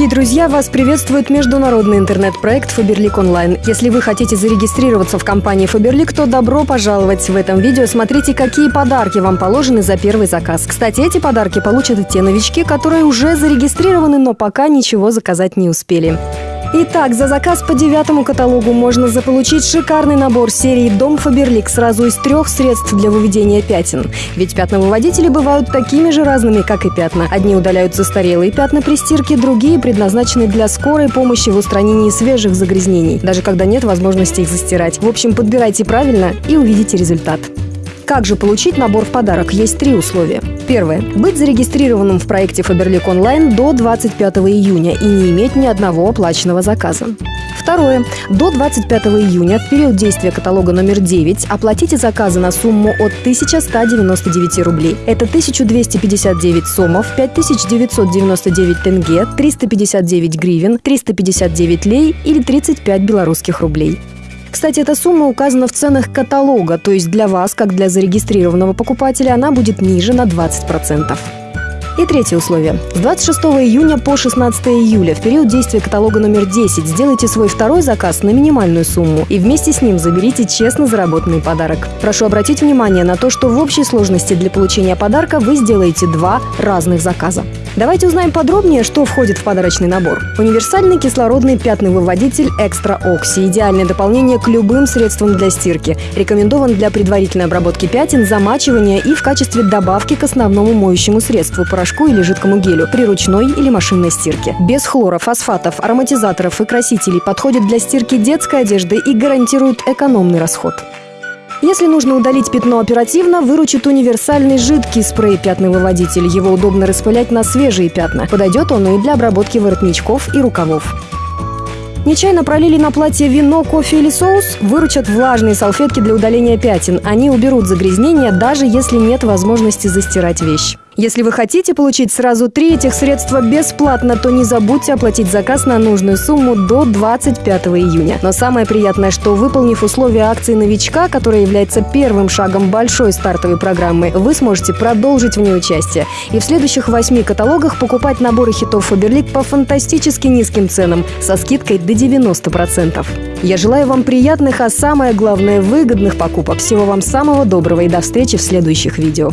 Дорогие друзья, вас приветствует международный интернет-проект Фаберлик Онлайн. Если вы хотите зарегистрироваться в компании Фаберлик, то добро пожаловать. В этом видео смотрите, какие подарки вам положены за первый заказ. Кстати, эти подарки получат и те новички, которые уже зарегистрированы, но пока ничего заказать не успели. Итак, за заказ по девятому каталогу можно заполучить шикарный набор серии «Дом Фаберлик» сразу из трех средств для выведения пятен. Ведь пятновыводители бывают такими же разными, как и пятна. Одни удаляют застарелые пятна при стирке, другие предназначены для скорой помощи в устранении свежих загрязнений, даже когда нет возможности их застирать. В общем, подбирайте правильно и увидите результат. Как же получить набор в подарок? Есть три условия. Первое. Быть зарегистрированным в проекте Faberlic Online до 25 июня и не иметь ни одного оплаченного заказа. Второе. До 25 июня, в период действия каталога номер 9, оплатите заказы на сумму от 1199 рублей. Это 1259 сомов, 5999 тенге, 359 гривен, 359 лей или 35 белорусских рублей. Кстати, эта сумма указана в ценах каталога, то есть для вас, как для зарегистрированного покупателя, она будет ниже на 20%. И третье условие. С 26 июня по 16 июля в период действия каталога номер 10 сделайте свой второй заказ на минимальную сумму и вместе с ним заберите честно заработанный подарок. Прошу обратить внимание на то, что в общей сложности для получения подарка вы сделаете два разных заказа. Давайте узнаем подробнее, что входит в подарочный набор. Универсальный кислородный пятный выводитель Экстра Окси. Идеальное дополнение к любым средствам для стирки. Рекомендован для предварительной обработки пятен, замачивания и в качестве добавки к основному моющему средству – порошку или жидкому гелю при ручной или машинной стирке. Без хлора, фосфатов, ароматизаторов и красителей подходит для стирки детской одежды и гарантирует экономный расход. Если нужно удалить пятно оперативно, выручит универсальный жидкий спрей-пятновыводитель. Его удобно распылять на свежие пятна. Подойдет он и для обработки воротничков и рукавов. Нечаянно пролили на платье вино, кофе или соус? Выручат влажные салфетки для удаления пятен. Они уберут загрязнения, даже если нет возможности застирать вещь. Если вы хотите получить сразу три этих средства бесплатно, то не забудьте оплатить заказ на нужную сумму до 25 июня. Но самое приятное, что выполнив условия акции новичка, которая является первым шагом большой стартовой программы, вы сможете продолжить в ней участие. И в следующих восьми каталогах покупать наборы хитов Фаберлик по фантастически низким ценам со скидкой до 90%. Я желаю вам приятных, а самое главное выгодных покупок. Всего вам самого доброго и до встречи в следующих видео.